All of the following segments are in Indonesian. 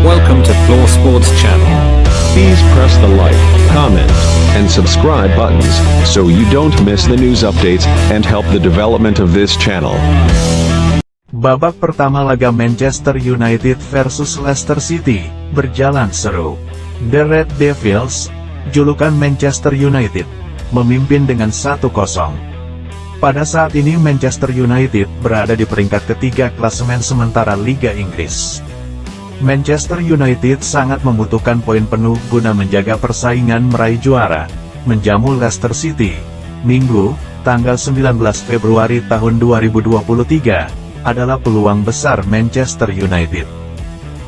Welcome to Floor Sports Channel. Please press the like, comment, and subscribe buttons so you don't miss the news updates and help the development of this channel. Babak pertama laga Manchester United versus Leicester City berjalan seru. The Red Devils, julukan Manchester United, memimpin dengan 1-0. Pada saat ini Manchester United berada di peringkat ketiga klasemen sementara Liga Inggris. Manchester United sangat membutuhkan poin penuh guna menjaga persaingan meraih juara, menjamu Leicester City. Minggu, tanggal 19 Februari tahun 2023, adalah peluang besar Manchester United.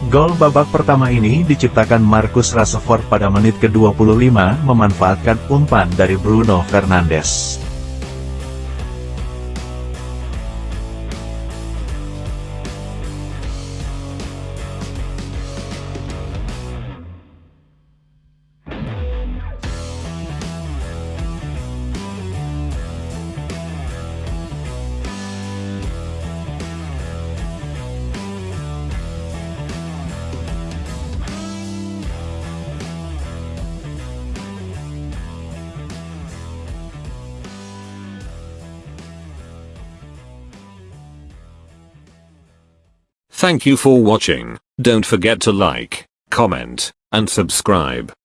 Gol babak pertama ini diciptakan Marcus Rashford pada menit ke-25 memanfaatkan umpan dari Bruno Fernandes. Thank you for watching. Don't forget to like, comment, and subscribe.